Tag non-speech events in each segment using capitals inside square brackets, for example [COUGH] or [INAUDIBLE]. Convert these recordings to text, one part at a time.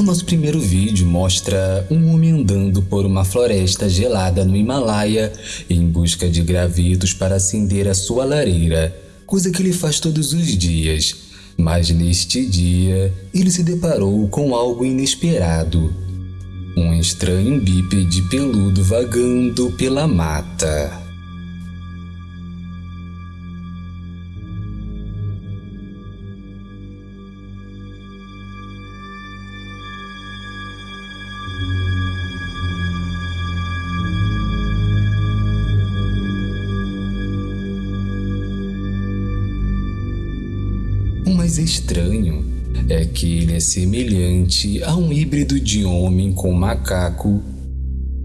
nosso primeiro vídeo mostra um homem andando por uma floresta gelada no Himalaia em busca de gravetos para acender a sua lareira, coisa que ele faz todos os dias. Mas neste dia, ele se deparou com algo inesperado. Um estranho bípede peludo vagando pela mata. Mais estranho é que ele é semelhante a um híbrido de homem com macaco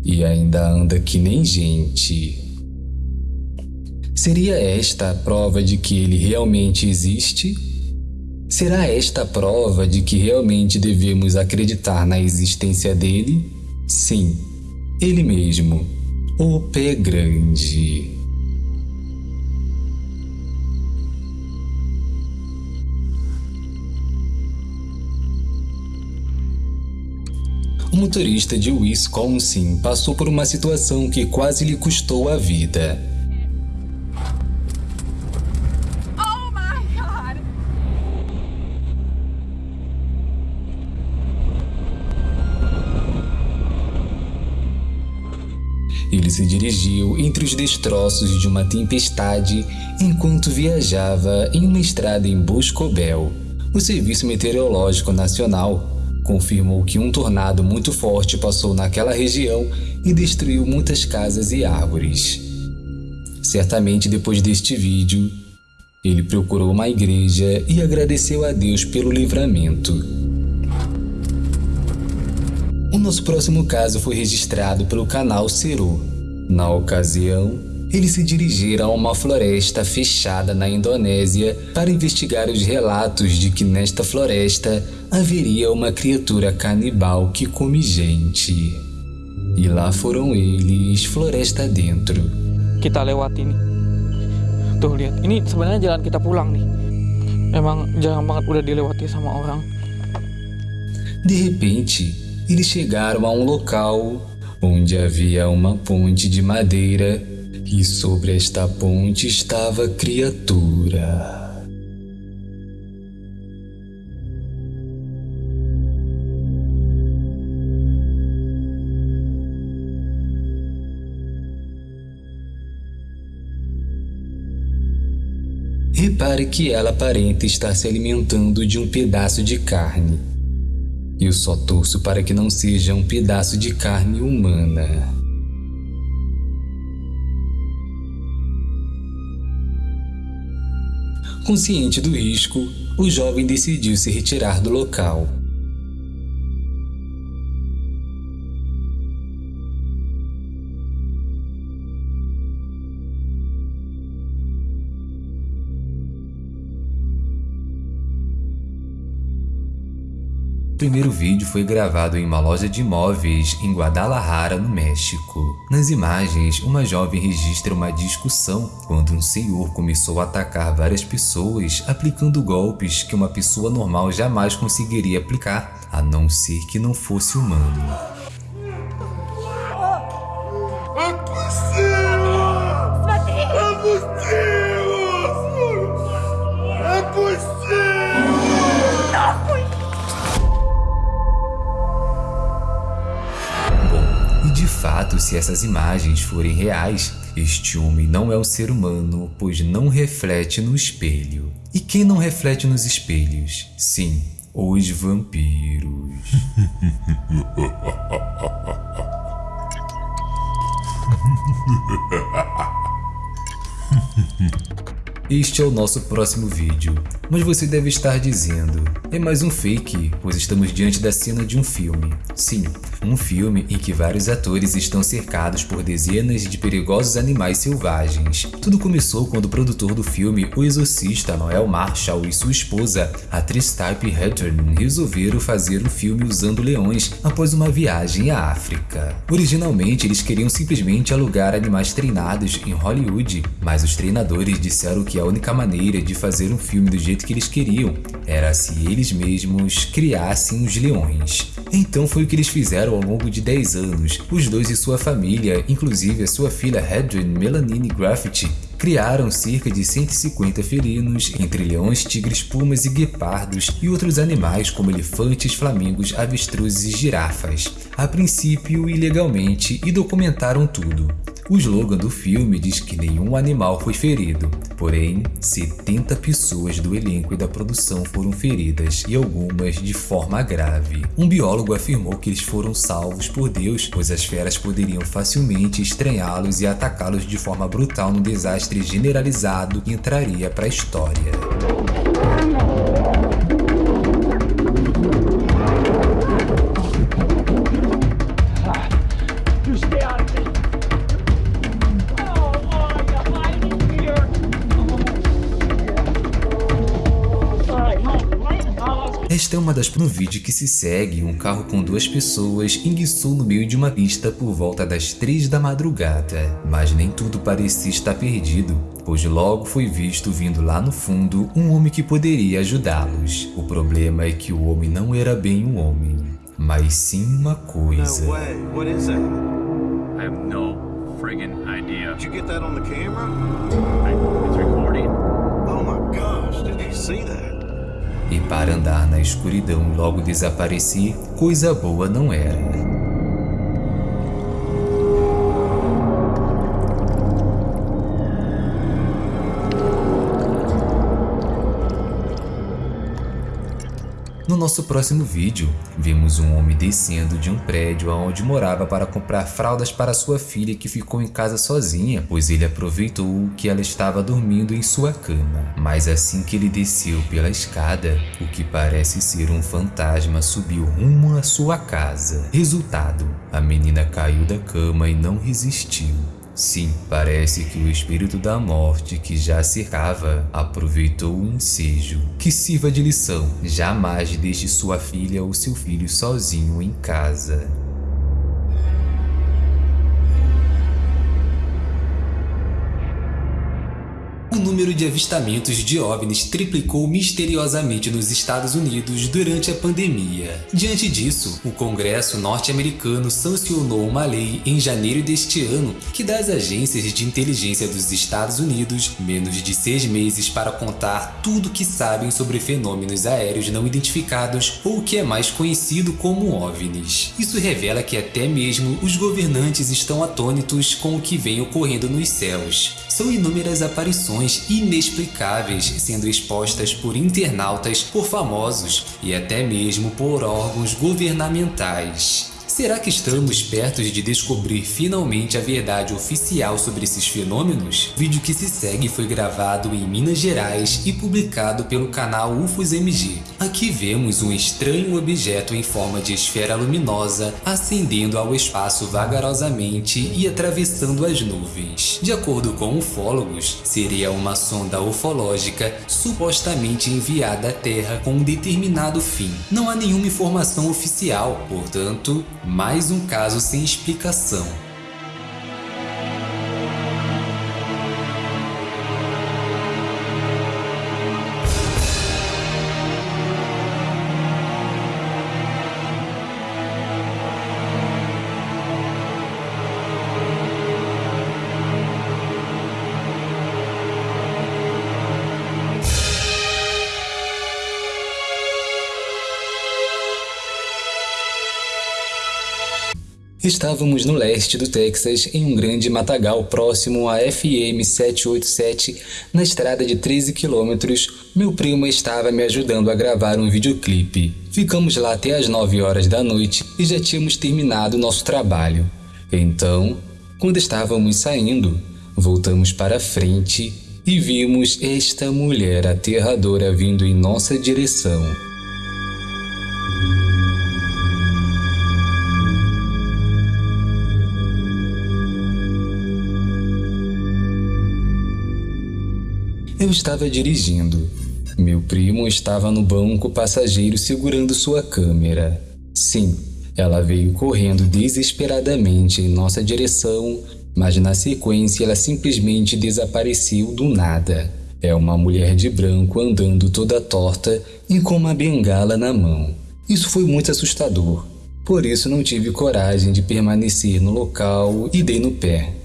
e ainda anda que nem gente. Seria esta a prova de que ele realmente existe? Será esta a prova de que realmente devemos acreditar na existência dele? Sim, ele mesmo, o Pé Grande. O motorista de Wisconsin passou por uma situação que quase lhe custou a vida. Oh! Ele se dirigiu entre os destroços de uma tempestade enquanto viajava em uma estrada em Boscobel. O Serviço Meteorológico Nacional confirmou que um tornado muito forte passou naquela região e destruiu muitas casas e árvores. Certamente depois deste vídeo, ele procurou uma igreja e agradeceu a Deus pelo livramento. O nosso próximo caso foi registrado pelo canal Ceru. Na ocasião, eles se dirigiram a uma floresta fechada na Indonésia para investigar os relatos de que nesta floresta haveria uma criatura canibal que come gente. E lá foram eles, floresta dentro. kita lewati nih. Tuh lihat, ini sebenarnya jalan kita pulang nih. Emang jarang banget udah dilewati sama orang. De repente, eles chegaram a um local onde havia uma ponte de madeira e sobre esta ponte estava criatura. Repare que ela aparenta estar se alimentando de um pedaço de carne. Eu só torço para que não seja um pedaço de carne humana. Consciente do risco, o jovem decidiu se retirar do local. O primeiro vídeo foi gravado em uma loja de imóveis em Guadalajara, no México. Nas imagens, uma jovem registra uma discussão quando um senhor começou a atacar várias pessoas aplicando golpes que uma pessoa normal jamais conseguiria aplicar, a não ser que não fosse humano. Fato, se essas imagens forem reais, este homem não é um ser humano, pois não reflete no espelho. E quem não reflete nos espelhos? Sim, os vampiros. [LAUGHS] Este é o nosso próximo vídeo, mas você deve estar dizendo, é mais um fake, pois estamos diante da cena de um filme. Sim, um filme em que vários atores estão cercados por dezenas de perigosos animais selvagens. Tudo começou quando o produtor do filme, o exorcista Noel Marshall e sua esposa, a atriz Type Hatton, resolveram fazer o filme usando leões após uma viagem à África. Originalmente, eles queriam simplesmente alugar animais treinados em Hollywood, mas os treinadores disseram que que a única maneira de fazer um filme do jeito que eles queriam era se eles mesmos criassem os leões. Então foi o que eles fizeram ao longo de 10 anos. Os dois e sua família, inclusive a sua filha Hedwin Melanini Graffiti, criaram cerca de 150 felinos, entre leões, tigres, pumas e guepardos, e outros animais como elefantes, flamingos, avestruzes e girafas, a princípio ilegalmente, e documentaram tudo. O slogan do filme diz que nenhum animal foi ferido, porém 70 pessoas do elenco e da produção foram feridas e algumas de forma grave. Um biólogo afirmou que eles foram salvos por Deus, pois as feras poderiam facilmente estranhá-los e atacá-los de forma brutal num desastre generalizado que entraria para a história. Esta é uma das no vídeo que se segue, um carro com duas pessoas enguiçou no meio de uma pista por volta das três da madrugada. Mas nem tudo parecia estar perdido, pois logo foi visto vindo lá no fundo um homem que poderia ajudá-los. O problema é que o homem não era bem um homem, mas sim uma coisa. No way. What is that? I have no friggin' idea. Did you get that on the camera? I, it's recording. Oh my gosh, did you see that? E para andar na escuridão logo desaparecer, coisa boa não era. No nosso próximo vídeo, vemos um homem descendo de um prédio onde morava para comprar fraldas para sua filha que ficou em casa sozinha, pois ele aproveitou que ela estava dormindo em sua cama. Mas assim que ele desceu pela escada, o que parece ser um fantasma subiu rumo à sua casa. Resultado, a menina caiu da cama e não resistiu. Sim, parece que o espírito da morte que já cercava aproveitou o ensejo. Que sirva de lição, jamais deixe sua filha ou seu filho sozinho em casa. Número de avistamentos de OVNIs triplicou misteriosamente nos Estados Unidos durante a pandemia. Diante disso, o Congresso norte-americano sancionou uma lei em janeiro deste ano que dá às agências de inteligência dos Estados Unidos menos de seis meses para contar tudo que sabem sobre fenômenos aéreos não identificados ou o que é mais conhecido como OVNIs. Isso revela que até mesmo os governantes estão atônitos com o que vem ocorrendo nos céus. São inúmeras aparições inexplicáveis sendo expostas por internautas, por famosos e até mesmo por órgãos governamentais. Será que estamos perto de descobrir finalmente a verdade oficial sobre esses fenômenos? O vídeo que se segue foi gravado em Minas Gerais e publicado pelo canal UFOS MG. Aqui vemos um estranho objeto em forma de esfera luminosa ascendendo ao espaço vagarosamente e atravessando as nuvens. De acordo com ufólogos, seria uma sonda ufológica supostamente enviada à Terra com um determinado fim. Não há nenhuma informação oficial, portanto, mais um caso sem explicação. Estávamos no leste do Texas, em um grande matagal próximo à FM 787, na estrada de 13 quilômetros. Meu primo estava me ajudando a gravar um videoclipe. Ficamos lá até as 9 horas da noite e já tínhamos terminado nosso trabalho. Então, quando estávamos saindo, voltamos para frente e vimos esta mulher aterradora vindo em nossa direção. Eu estava dirigindo. Meu primo estava no banco passageiro segurando sua câmera. Sim, ela veio correndo desesperadamente em nossa direção, mas na sequência ela simplesmente desapareceu do nada. É uma mulher de branco andando toda torta e com uma bengala na mão. Isso foi muito assustador. Por isso não tive coragem de permanecer no local e dei no pé.